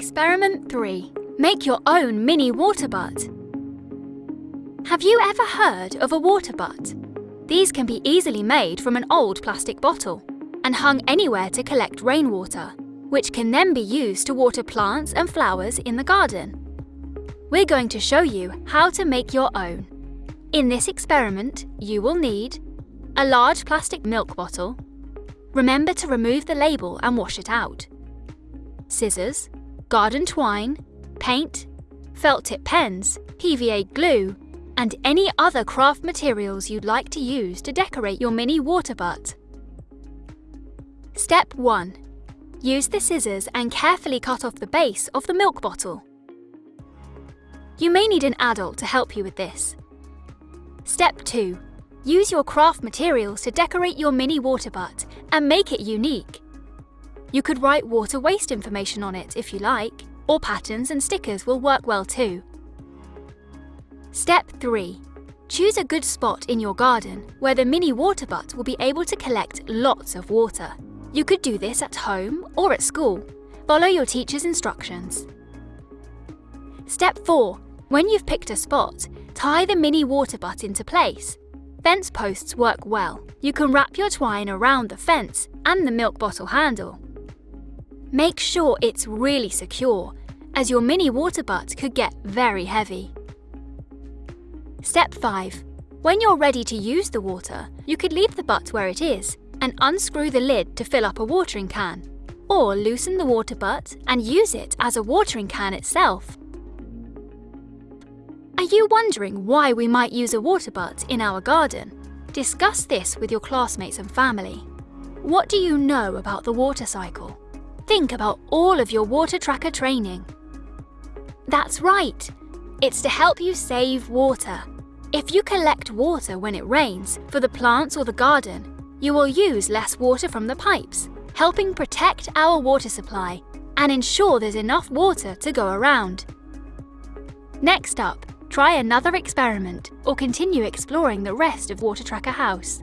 Experiment 3. Make your own mini water butt. Have you ever heard of a water butt? These can be easily made from an old plastic bottle and hung anywhere to collect rainwater, which can then be used to water plants and flowers in the garden. We're going to show you how to make your own. In this experiment, you will need a large plastic milk bottle. Remember to remove the label and wash it out. Scissors, garden twine, paint, felt tip pens, PVA glue, and any other craft materials you'd like to use to decorate your mini water butt. Step 1. Use the scissors and carefully cut off the base of the milk bottle. You may need an adult to help you with this. Step 2. Use your craft materials to decorate your mini water butt and make it unique. You could write water waste information on it if you like, or patterns and stickers will work well too. Step 3. Choose a good spot in your garden where the mini water butt will be able to collect lots of water. You could do this at home or at school. Follow your teacher's instructions. Step 4. When you've picked a spot, tie the mini water butt into place. Fence posts work well. You can wrap your twine around the fence and the milk bottle handle. Make sure it's really secure, as your mini water butt could get very heavy. Step 5. When you're ready to use the water, you could leave the butt where it is and unscrew the lid to fill up a watering can, or loosen the water butt and use it as a watering can itself. Are you wondering why we might use a water butt in our garden? Discuss this with your classmates and family. What do you know about the water cycle? Think about all of your water tracker training. That's right! It's to help you save water. If you collect water when it rains for the plants or the garden, you will use less water from the pipes, helping protect our water supply and ensure there's enough water to go around. Next up, try another experiment or continue exploring the rest of Water Tracker House.